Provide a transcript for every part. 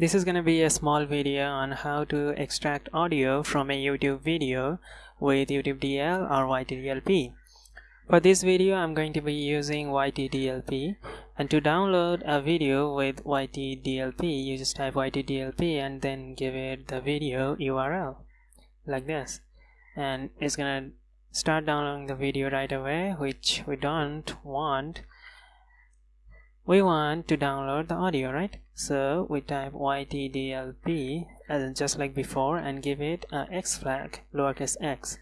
This is going to be a small video on how to extract audio from a YouTube video with YouTube DL or YTDLP. For this video I'm going to be using YTDLP and to download a video with YTDLP you just type YTDLP and then give it the video URL like this. And it's gonna start downloading the video right away which we don't want we want to download the audio right? So we type ytdlp as just like before and give it a x flag lowercase x.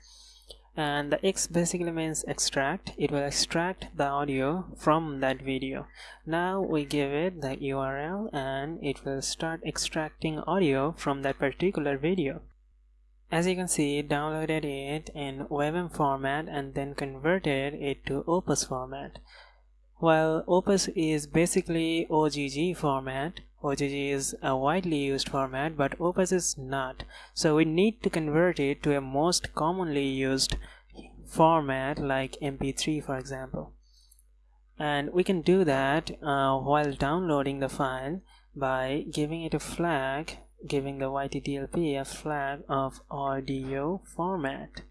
And the x basically means extract. It will extract the audio from that video. Now we give it the url and it will start extracting audio from that particular video. As you can see it downloaded it in webm format and then converted it to opus format while Opus is basically OGG format, OGG is a widely used format but Opus is not. So we need to convert it to a most commonly used format like MP3 for example. And we can do that uh, while downloading the file by giving it a flag, giving the YTDLP a flag of audio format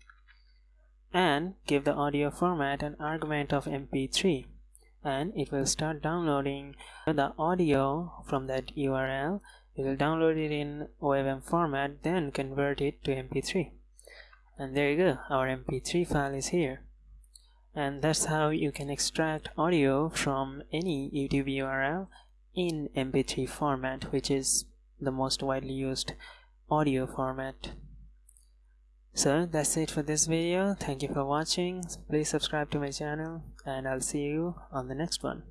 and give the audio format an argument of MP3 and it will start downloading the audio from that URL it will download it in OFM format then convert it to mp3 and there you go our mp3 file is here. And that's how you can extract audio from any YouTube URL in mp3 format which is the most widely used audio format so that's it for this video. Thank you for watching. Please subscribe to my channel and i'll see you on the next one